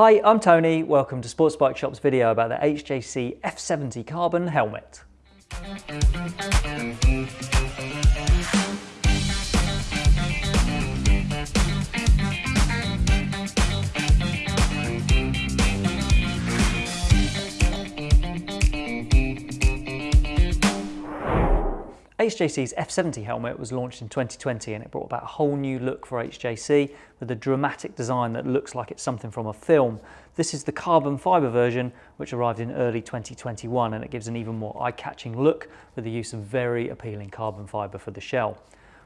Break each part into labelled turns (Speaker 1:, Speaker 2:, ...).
Speaker 1: Hi, I'm Tony. Welcome to Sports Bike Shop's video about the HJC F70 Carbon helmet. HJC's F70 helmet was launched in 2020 and it brought about a whole new look for HJC with a dramatic design that looks like it's something from a film. This is the carbon fibre version which arrived in early 2021 and it gives an even more eye-catching look with the use of very appealing carbon fibre for the shell.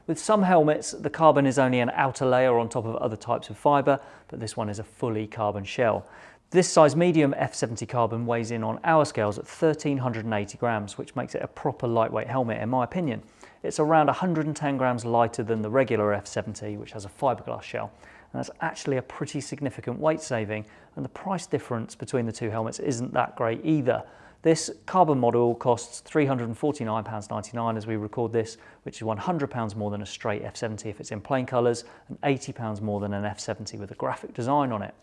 Speaker 1: With some helmets, the carbon is only an outer layer on top of other types of fibre, but this one is a fully carbon shell. This size medium F70 carbon weighs in on our scales at 1380 grams, which makes it a proper lightweight helmet in my opinion. It's around 110 grams lighter than the regular F70, which has a fiberglass shell. And that's actually a pretty significant weight saving, and the price difference between the two helmets isn't that great either. This carbon model costs £349.99 as we record this, which is £100 more than a straight F70 if it's in plain colours, and £80 more than an F70 with a graphic design on it.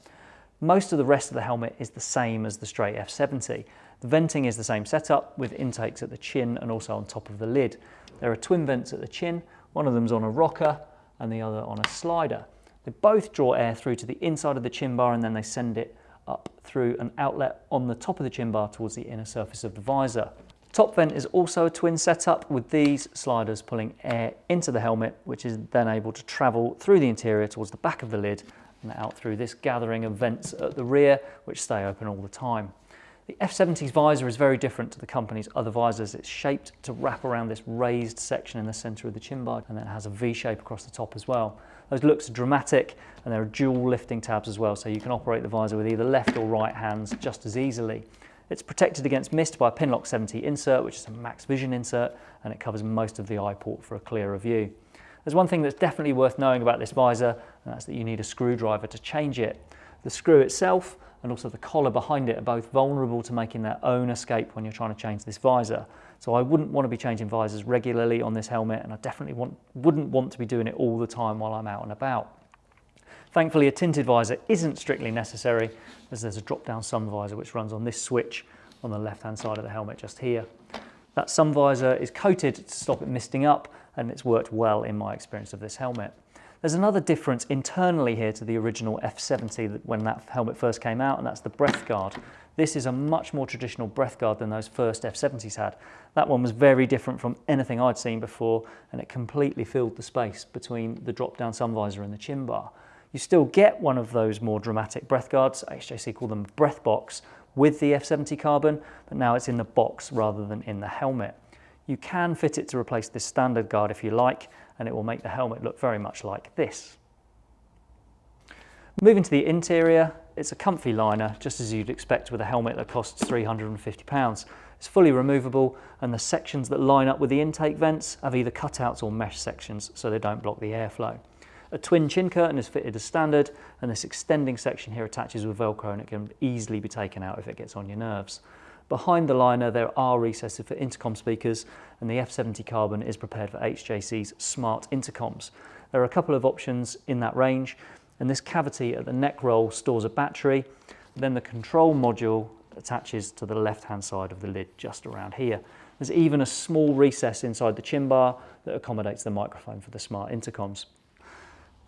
Speaker 1: Most of the rest of the helmet is the same as the straight F70. The venting is the same setup with intakes at the chin and also on top of the lid. There are twin vents at the chin, one of them's on a rocker and the other on a slider. They both draw air through to the inside of the chin bar and then they send it up through an outlet on the top of the chin bar towards the inner surface of the visor. Top vent is also a twin setup with these sliders pulling air into the helmet which is then able to travel through the interior towards the back of the lid and out through this gathering of vents at the rear, which stay open all the time. The F70's visor is very different to the company's other visors. It's shaped to wrap around this raised section in the center of the chin bar and then it has a V shape across the top as well. Those looks are dramatic and there are dual lifting tabs as well so you can operate the visor with either left or right hands just as easily. It's protected against mist by a Pinlock 70 insert which is a max vision insert and it covers most of the eye port for a clearer view. There's one thing that's definitely worth knowing about this visor, and that's that you need a screwdriver to change it. The screw itself and also the collar behind it are both vulnerable to making their own escape when you're trying to change this visor. So I wouldn't want to be changing visors regularly on this helmet, and I definitely want, wouldn't want to be doing it all the time while I'm out and about. Thankfully, a tinted visor isn't strictly necessary, as there's a drop-down sun visor which runs on this switch on the left-hand side of the helmet just here. That sun visor is coated to stop it misting up and it's worked well in my experience of this helmet. There's another difference internally here to the original F70 when that helmet first came out and that's the breath guard. This is a much more traditional breath guard than those first F70s had. That one was very different from anything I'd seen before and it completely filled the space between the drop-down sun visor and the chin bar. You still get one of those more dramatic breath guards, HJC call them breath box, with the F70 carbon, but now it's in the box rather than in the helmet. You can fit it to replace this standard guard if you like, and it will make the helmet look very much like this. Moving to the interior, it's a comfy liner, just as you'd expect with a helmet that costs £350. It's fully removable, and the sections that line up with the intake vents have either cutouts or mesh sections, so they don't block the airflow. A twin chin curtain is fitted as standard and this extending section here attaches with Velcro and it can easily be taken out if it gets on your nerves. Behind the liner there are recesses for intercom speakers and the F70 Carbon is prepared for HJC's smart intercoms. There are a couple of options in that range and this cavity at the neck roll stores a battery. Then the control module attaches to the left hand side of the lid just around here. There's even a small recess inside the chin bar that accommodates the microphone for the smart intercoms.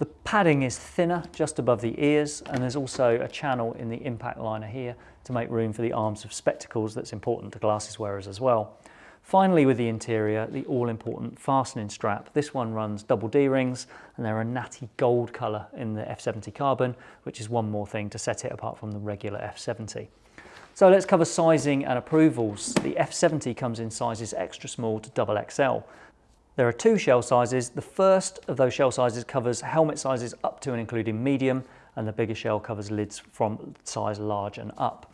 Speaker 1: The padding is thinner just above the ears and there's also a channel in the impact liner here to make room for the arms of spectacles that's important to glasses wearers as well. Finally with the interior, the all-important fastening strap. This one runs double D-rings and they're a natty gold colour in the F70 Carbon, which is one more thing to set it apart from the regular F70. So let's cover sizing and approvals. The F70 comes in sizes extra small to double XL. There are two shell sizes. The first of those shell sizes covers helmet sizes up to and including medium, and the bigger shell covers lids from size large and up.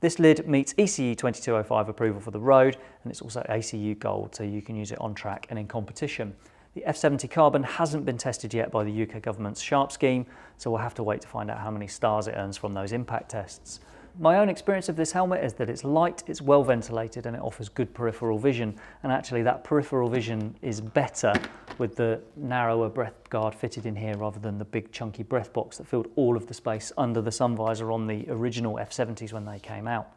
Speaker 1: This lid meets ECE 2205 approval for the road, and it's also ACU Gold, so you can use it on track and in competition. The F70 Carbon hasn't been tested yet by the UK government's SHARP scheme, so we'll have to wait to find out how many stars it earns from those impact tests. My own experience of this helmet is that it's light, it's well ventilated and it offers good peripheral vision and actually that peripheral vision is better with the narrower breath guard fitted in here rather than the big chunky breath box that filled all of the space under the sun visor on the original F70s when they came out.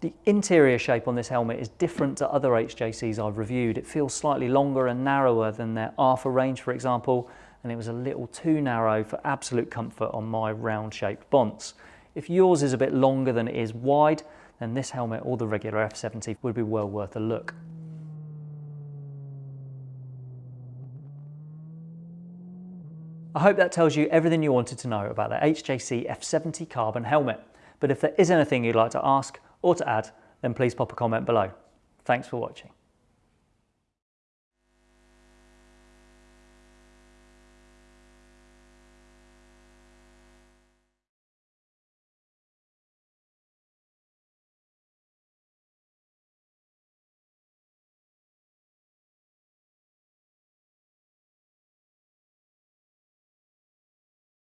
Speaker 1: The interior shape on this helmet is different to other HJCs I've reviewed. It feels slightly longer and narrower than their RPHA range, for example, and it was a little too narrow for absolute comfort on my round-shaped Bonts. If yours is a bit longer than it is wide, then this helmet or the regular F70 would be well worth a look. I hope that tells you everything you wanted to know about the HJC F70 carbon helmet. But if there is anything you'd like to ask or to add, then please pop a comment below. Thanks for watching.